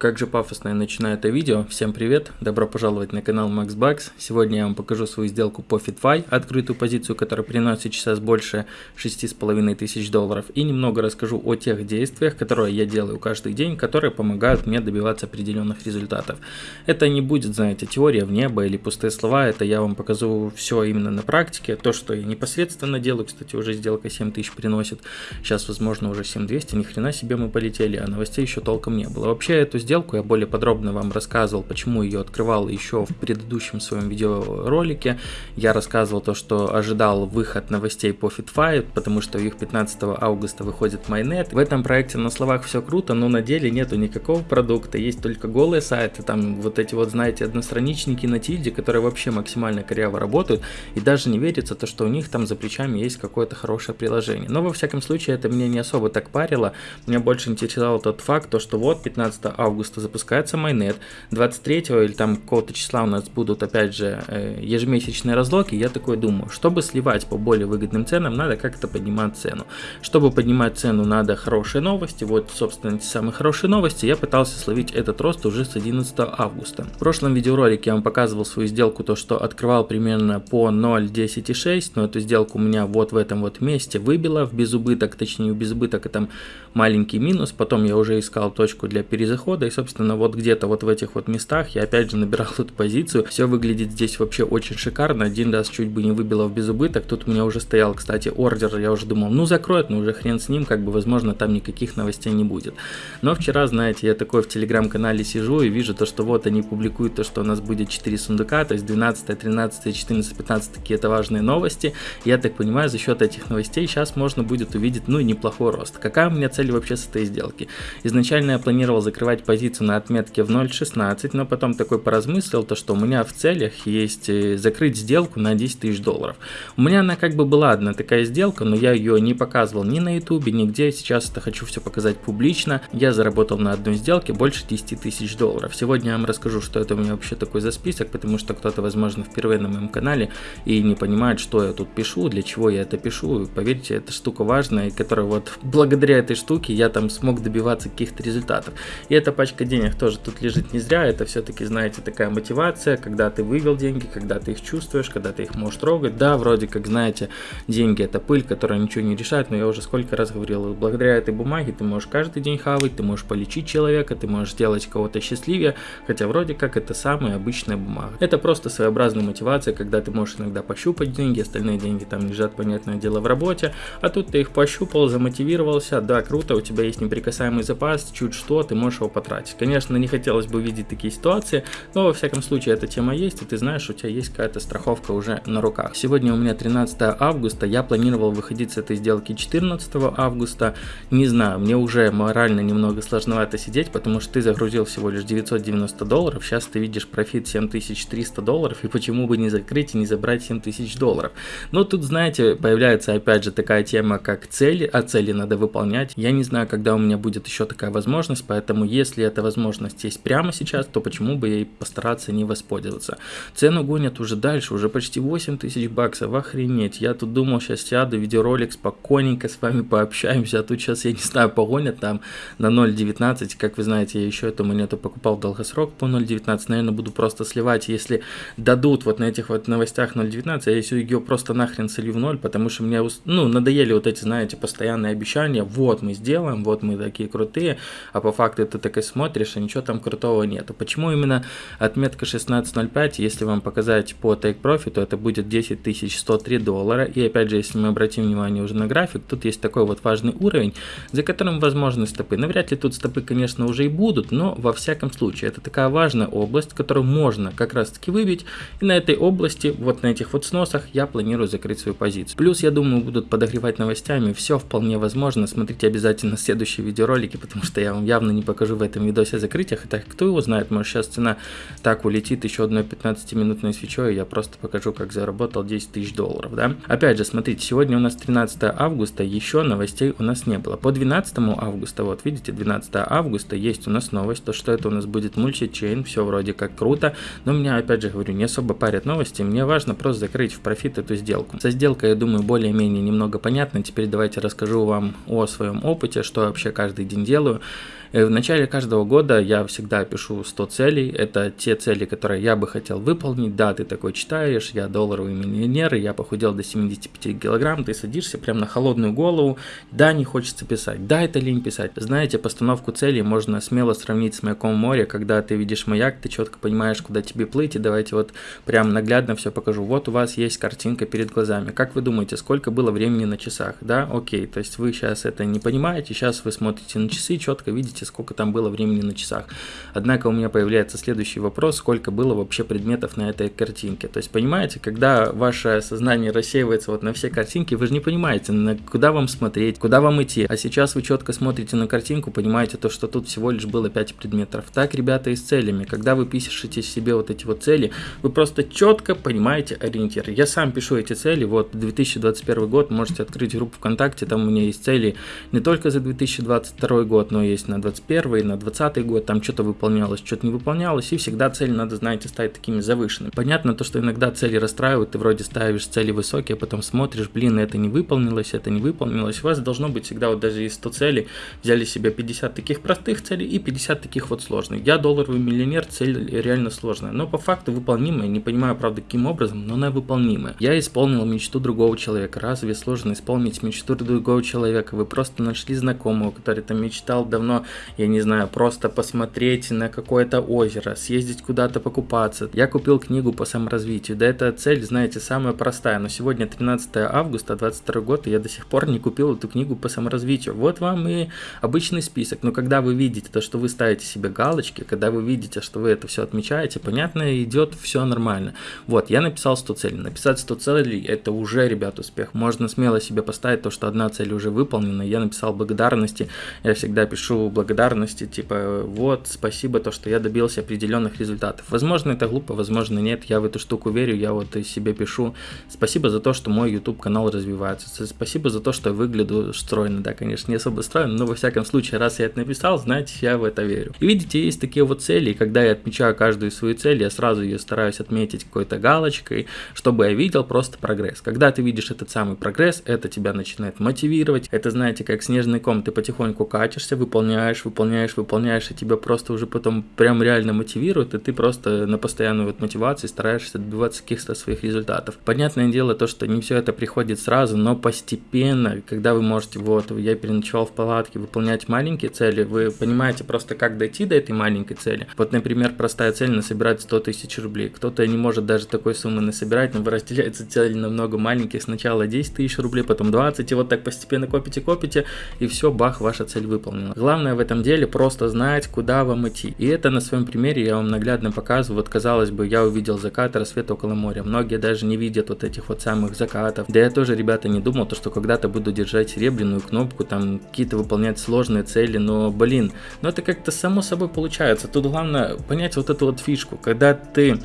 Как же пафосно я начинаю это видео. Всем привет, добро пожаловать на канал MaxBucks. Сегодня я вам покажу свою сделку по FitFi, открытую позицию, которая приносит сейчас больше 6,5 тысяч долларов. И немного расскажу о тех действиях, которые я делаю каждый день, которые помогают мне добиваться определенных результатов. Это не будет, знаете, теория в небо или пустые слова, это я вам покажу все именно на практике. То, что я непосредственно делаю, кстати, уже сделка 7 тысяч приносит. Сейчас, возможно, уже 7200, ни хрена себе мы полетели, а новостей еще толком не было. Вообще, эту сделку сделку, я более подробно вам рассказывал, почему ее открывал еще в предыдущем своем видеоролике. Я рассказывал то, что ожидал выход новостей по FitFi, потому что их 15 августа выходит Майнет. В этом проекте на словах все круто, но на деле нету никакого продукта, есть только голые сайты, там вот эти вот, знаете, одностраничники на тильде, которые вообще максимально коряво работают, и даже не верится то, что у них там за плечами есть какое-то хорошее приложение. Но во всяком случае это меня не особо так парило, меня больше интересовал тот факт, то, что вот 15 августа августа запускается майнет, 23 или там какого-то числа у нас будут опять же э, ежемесячные разлоки, я такой думаю, чтобы сливать по более выгодным ценам, надо как-то поднимать цену. Чтобы поднимать цену, надо хорошие новости, вот собственно эти самые хорошие новости, я пытался словить этот рост уже с 11 августа. В прошлом видеоролике я вам показывал свою сделку, то что открывал примерно по 0.10.6, но эту сделку у меня вот в этом вот месте выбило в безубыток, точнее в безубыток это маленький минус, потом я уже искал точку для перезахода и, собственно, вот где-то вот в этих вот местах я опять же набирал эту позицию. Все выглядит здесь вообще очень шикарно. Один раз чуть бы не выбило в безубыток. Тут у меня уже стоял, кстати, ордер. Я уже думал, ну закроет, но уже хрен с ним, как бы, возможно, там никаких новостей не будет. Но вчера, знаете, я такой в телеграм-канале сижу и вижу то, что вот они публикуют то, что у нас будет 4 сундука, то есть 12, 13, 14, 15 такие это важные новости. Я так понимаю, за счет этих новостей сейчас можно будет увидеть, ну, неплохой рост. Какая у меня цель вообще с этой сделки? Изначально я планировал закрывать позицию на отметке в 0.16, но потом такой поразмыслил, то что у меня в целях есть э, закрыть сделку на 10 тысяч долларов. У меня она как бы была одна такая сделка, но я ее не показывал ни на ютубе, нигде. Сейчас это хочу все показать публично. Я заработал на одной сделке больше 10 тысяч долларов. Сегодня я вам расскажу, что это у меня вообще такой за список, потому что кто-то, возможно, впервые на моем канале и не понимает, что я тут пишу, для чего я это пишу. Поверьте, эта штука важная, которая вот благодаря этой штуке я там смог добиваться каких-то результатов. И эта пачка денег тоже тут лежит не зря, это все-таки, знаете, такая мотивация, когда ты вывел деньги, когда ты их чувствуешь, когда ты их можешь трогать. Да, вроде как, знаете, деньги это пыль, которая ничего не решает, но я уже сколько раз говорил, благодаря этой бумаге ты можешь каждый день хавать, ты можешь полечить человека, ты можешь сделать кого-то счастливее, хотя вроде как это самая обычная бумага. Это просто своеобразная мотивация, когда ты можешь иногда пощупать деньги, остальные деньги там лежат, понятное дело, в работе, а тут ты их пощупал, замотивировался, да, круто, у тебя есть неприкасаемый запас, чуть что, ты можешь его потратить есть, конечно, не хотелось бы видеть такие ситуации, но во всяком случае эта тема есть, и ты знаешь, у тебя есть какая-то страховка уже на руках. Сегодня у меня 13 августа, я планировал выходить с этой сделки 14 августа. Не знаю, мне уже морально немного сложновато сидеть, потому что ты загрузил всего лишь 990 долларов, сейчас ты видишь профит 7300 долларов, и почему бы не закрыть и не забрать 7000 долларов. Но тут, знаете, появляется опять же такая тема, как цели, а цели надо выполнять. Я не знаю, когда у меня будет еще такая возможность, поэтому если это эта возможность есть прямо сейчас, то почему бы ей постараться не воспользоваться. Цену гонят уже дальше, уже почти 8 тысяч баксов, охренеть. Я тут думал, сейчас сяду, видеоролик, спокойненько с вами пообщаемся, а тут сейчас, я не знаю, погонят там на 0.19, как вы знаете, я еще эту монету покупал в долгосрок по 0.19, наверное, буду просто сливать, если дадут вот на этих вот новостях 0.19, я ее просто нахрен солью в 0, потому что мне, ну, надоели вот эти, знаете, постоянные обещания, вот мы сделаем, вот мы такие крутые, а по факту это так и смотришь, а ничего там крутого нету. Почему именно отметка 16.05, если вам показать по Take Profit, то это будет 10 103 доллара. И опять же, если мы обратим внимание уже на график, тут есть такой вот важный уровень, за которым возможны стопы. Навряд ли тут стопы, конечно, уже и будут, но во всяком случае, это такая важная область, которую можно как раз таки выбить. И на этой области, вот на этих вот сносах, я планирую закрыть свою позицию. Плюс, я думаю, будут подогревать новостями, все вполне возможно. Смотрите обязательно следующие видеоролики, потому что я вам явно не покажу в этом видео видосе о. Хотя кто его знает, может сейчас цена так улетит еще одной 15-минутной свечой, и я просто покажу, как заработал 10 тысяч долларов, да. Опять же, смотрите, сегодня у нас 13 августа, еще новостей у нас не было. По 12 августа, вот видите, 12 августа есть у нас новость, то что это у нас будет мультичейн, все вроде как круто, но меня, опять же говорю, не особо парят новости, мне важно просто закрыть в профит эту сделку. Со сделкой, я думаю, более-менее немного понятно, теперь давайте расскажу вам о своем опыте, что вообще каждый день делаю. Э, в начале каждого года я всегда пишу 100 целей, это те цели, которые я бы хотел выполнить, да, ты такой читаешь, я долларовый миллионер, я похудел до 75 килограмм, ты садишься прям на холодную голову, да, не хочется писать, да, это лень писать. Знаете, постановку целей можно смело сравнить с маяком моря, когда ты видишь маяк, ты четко понимаешь, куда тебе плыть, и давайте вот прям наглядно все покажу. Вот у вас есть картинка перед глазами. Как вы думаете, сколько было времени на часах? Да, окей, то есть вы сейчас это не понимаете, сейчас вы смотрите на часы, четко видите, сколько там было времени на часах. Однако у меня появляется следующий вопрос, сколько было вообще предметов на этой картинке. То есть понимаете, когда ваше сознание рассеивается вот на все картинки, вы же не понимаете, на куда вам смотреть, куда вам идти. А сейчас вы четко смотрите на картинку, понимаете то, что тут всего лишь было 5 предметов. Так, ребята, и с целями. Когда вы пишете себе вот эти вот цели, вы просто четко понимаете ориентир. Я сам пишу эти цели, вот 2021 год, можете открыть группу ВКонтакте, там у меня есть цели не только за 2022 год, но есть на 2021, на 2020 год, там что-то выполнялось, что-то не выполнялось, и всегда цели надо, знаете, ставить такими завышенными. Понятно то, что иногда цели расстраивают, ты вроде ставишь цели высокие, а потом смотришь, блин, это не выполнилось, это не выполнилось. У вас должно быть всегда, вот даже из 100 целей, взяли себе 50 таких простых целей и 50 таких вот сложных. Я долларовый миллионер, цель реально сложная, но по факту выполнимая, не понимаю, правда, каким образом, но она выполнимая. Я исполнил мечту другого человека. Разве сложно исполнить мечту другого человека? Вы просто нашли знакомого, который там мечтал давно, я не знаю, просто посмотреть на какое-то озеро, съездить куда-то покупаться. Я купил книгу по саморазвитию. Да, эта цель, знаете, самая простая, но сегодня 13 августа 22 год, и я до сих пор не купил эту книгу по саморазвитию. Вот вам и обычный список. Но когда вы видите то, что вы ставите себе галочки, когда вы видите, что вы это все отмечаете, понятно, идет все нормально. Вот, я написал 100 целей. Написать 100 целей, это уже, ребят, успех. Можно смело себе поставить то, что одна цель уже выполнена. Я написал благодарности. Я всегда пишу благодарности, типа, вот, спасибо, то, что я добился определенных результатов. Возможно, это глупо, возможно, нет. Я в эту штуку верю, я вот себе пишу. Спасибо за то, что мой YouTube канал развивается. Спасибо за то, что я выгляжу стройно. Да, конечно, не особо стройно, но во всяком случае, раз я это написал, знаете, я в это верю. И видите, есть такие вот цели, и когда я отмечаю каждую свою цель, я сразу ее стараюсь отметить какой-то галочкой, чтобы я видел просто прогресс. Когда ты видишь этот самый прогресс, это тебя начинает мотивировать. Это, знаете, как снежный ком, ты потихоньку катишься, выполняешь, выполняешь, выполняешь, и тебя просто уже потом прям реально мотивирует, и ты просто на постоянную вот мотивации стараешься добиваться каких-то своих результатов. Понятное дело то, что не все это приходит сразу, но постепенно, когда вы можете, вот, я переночевал в палатке, выполнять маленькие цели, вы понимаете просто, как дойти до этой маленькой цели. Вот, например, простая цель насобирать 100 тысяч рублей. Кто-то не может даже такой суммы насобирать, но разделяется цель на много маленьких. Сначала 10 тысяч рублей, потом 20, и вот так постепенно копите, копите, и все, бах, ваша цель выполнена. Главное в этом деле просто знать, куда вам идти. И это на своем примере я вам наглядно показываю. Вот, казалось бы, я увидел закат, рассвет около моря. Многие даже не видят вот этих вот самых закатов. Да я тоже, ребята, не думал, то, что когда-то буду держать серебряную кнопку, там какие-то выполнять сложные цели, но, блин, ну это как-то само собой получается. Тут главное понять вот эту вот фишку, когда ты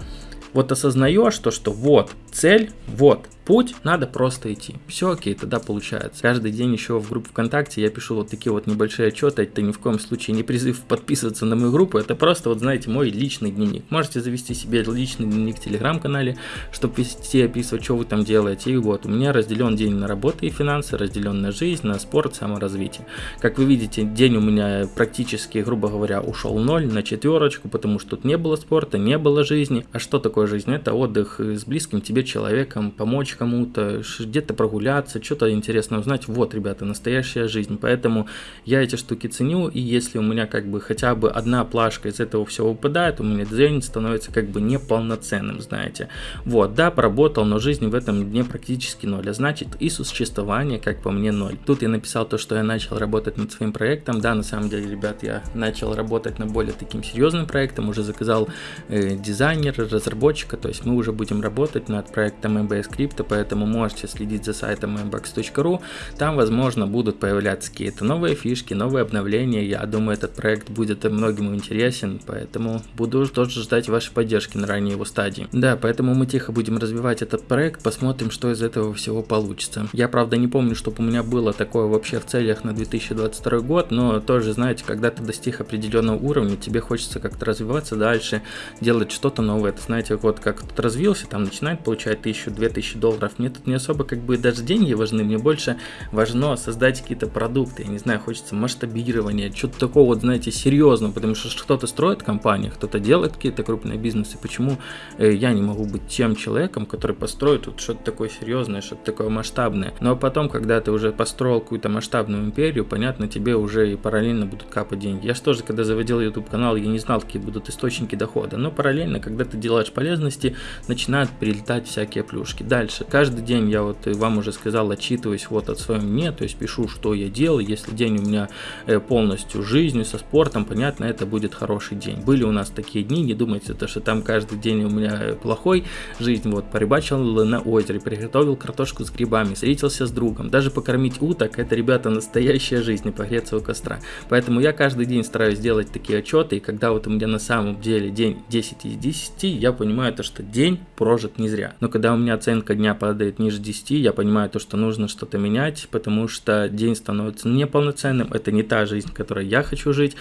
вот осознаешь то, что вот цель, вот путь, надо просто идти. Все окей, тогда получается. Каждый день еще в группу ВКонтакте я пишу вот такие вот небольшие отчеты, это ни в коем случае не призыв подписываться на мою группу, это просто вот знаете мой личный дневник. Можете завести себе личный дневник в телеграм-канале, чтобы вести, описывать, что вы там делаете. И вот у меня разделен день на работу и финансы, разделен на жизнь, на спорт, саморазвитие. Как вы видите, день у меня практически, грубо говоря, ушел ноль на четверочку, потому что тут не было спорта, не было жизни. А что такое жизнь? Это отдых с близким тебе человеком, помочь кому-то, где-то прогуляться, что-то интересное узнать. Вот, ребята, настоящая жизнь. Поэтому я эти штуки ценю, и если у меня как бы хотя бы одна плашка из этого всего выпадает, у меня день становится как бы неполноценным, знаете. Вот, да, поработал, но жизнь в этом дне практически ноль, а значит и существование, как по мне, ноль. Тут я написал то, что я начал работать над своим проектом. Да, на самом деле, ребят, я начал работать над более таким серьезным проектом, уже заказал э, дизайнера, разработчика, то есть мы уже будем работать над проектом MBS Crypto, поэтому можете следить за сайтом mbox.ru. Там, возможно, будут появляться какие-то новые фишки, новые обновления. Я думаю, этот проект будет многим интересен, поэтому буду тоже ждать вашей поддержки на ранней его стадии. Да, поэтому мы тихо будем развивать этот проект, посмотрим, что из этого всего получится. Я, правда, не помню, чтобы у меня было такое вообще в целях на 2022 год, но тоже, знаете, когда ты достиг определенного уровня, тебе хочется как-то развиваться дальше, делать что-то новое. Это, знаете, вот как тут развился, там начинает получать 1000-2000 долларов долларов. Мне тут не особо как бы даже деньги важны, мне больше важно создать какие-то продукты. Я не знаю, хочется масштабирования, что-то такого вот, знаете, серьезного, потому что кто-то строит компании, кто-то делает какие-то крупные бизнесы. Почему э, я не могу быть тем человеком, который построит вот что-то такое серьезное, что-то такое масштабное. Но ну, а потом, когда ты уже построил какую-то масштабную империю, понятно, тебе уже и параллельно будут капать деньги. Я же тоже, когда заводил YouTube канал, я не знал, какие будут источники дохода. Но параллельно, когда ты делаешь полезности, начинают прилетать всякие плюшки. Дальше. Каждый день я вот вам уже сказал, отчитываюсь вот от своем мне, то есть пишу, что я делаю. Если день у меня э, полностью жизнью, со спортом, понятно, это будет хороший день. Были у нас такие дни, не думайте, то, что там каждый день у меня плохой жизнь. Вот, порыбачил на озере, приготовил картошку с грибами, встретился с другом. Даже покормить уток, это, ребята, настоящая жизнь и погреться у костра. Поэтому я каждый день стараюсь делать такие отчеты, и когда вот у меня на самом деле день 10 из 10, я понимаю то, что день прожит не зря. Но когда у меня оценка дня падает ниже 10, я понимаю то, что нужно что-то менять, потому что день становится неполноценным, это не та жизнь, которой я хочу жить,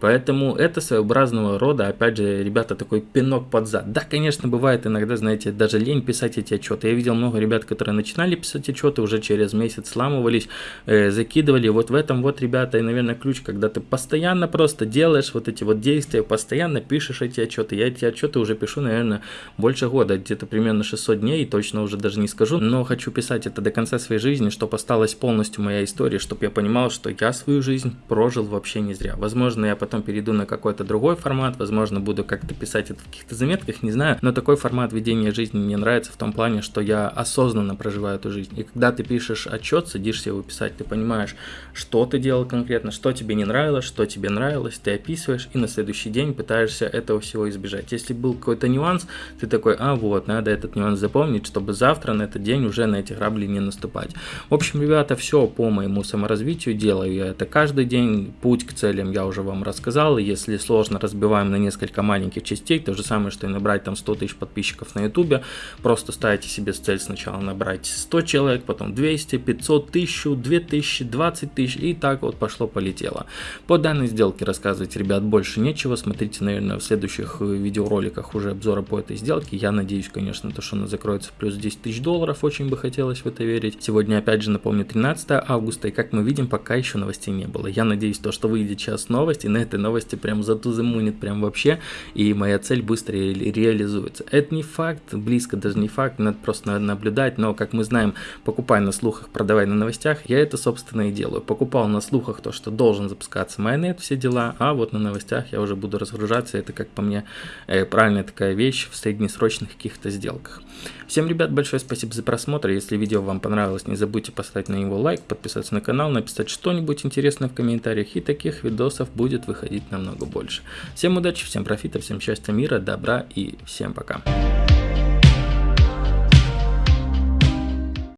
Поэтому это своеобразного рода, опять же, ребята, такой пинок под зад. Да, конечно, бывает иногда, знаете, даже лень писать эти отчеты. Я видел много ребят, которые начинали писать отчеты, уже через месяц сламывались, э, закидывали. Вот в этом вот, ребята, и, наверное, ключ, когда ты постоянно просто делаешь вот эти вот действия, постоянно пишешь эти отчеты. Я эти отчеты уже пишу, наверное, больше года, где-то примерно 600 дней, точно уже даже не скажу, но хочу писать это до конца своей жизни, чтобы осталась полностью моя история, чтобы я понимал, что я свою жизнь прожил вообще не зря. Возможно, я потом перейду на какой-то другой формат, возможно, буду как-то писать это в каких-то заметках, не знаю, но такой формат ведения жизни мне нравится в том плане, что я осознанно проживаю эту жизнь. И когда ты пишешь отчет, садишься его писать, ты понимаешь, что ты делал конкретно, что тебе не нравилось, что тебе нравилось, ты описываешь, и на следующий день пытаешься этого всего избежать. Если был какой-то нюанс, ты такой, а вот, надо этот нюанс запомнить, чтобы завтра на этот день уже на эти грабли не наступать. В общем, ребята, все по моему саморазвитию делаю я это каждый день, путь к целям я уже вам рассказал, каналы, если сложно, разбиваем на несколько маленьких частей, то же самое, что и набрать там 100 тысяч подписчиков на ютубе, просто ставите себе цель сначала набрать 100 человек, потом 200, 500, 1000, 2000, 20 тысяч и так вот пошло-полетело. По данной сделке рассказывать, ребят, больше нечего, смотрите, наверное, в следующих э, видеороликах уже обзора по этой сделке, я надеюсь, конечно, то, что она закроется плюс 10 тысяч долларов, очень бы хотелось в это верить. Сегодня, опять же, напомню, 13 августа, и как мы видим, пока еще новостей не было. Я надеюсь, то, что выйдет сейчас новость, и на этой новости прям затузымунит прям вообще, и моя цель быстро ре реализуется. Это не факт, близко даже не факт, надо просто наблюдать, но, как мы знаем, покупай на слухах, продавай на новостях, я это, собственно, и делаю. Покупал на слухах то, что должен запускаться майонет, все дела, а вот на новостях я уже буду разгружаться, это, как по мне, э, правильная такая вещь в среднесрочных каких-то сделках. Всем, ребят, большое спасибо за просмотр, если видео вам понравилось, не забудьте поставить на него лайк, подписаться на канал, написать что-нибудь интересное в комментариях, и таких видосов будет выходить намного больше. Всем удачи, всем профита, всем счастья, мира, добра и всем пока.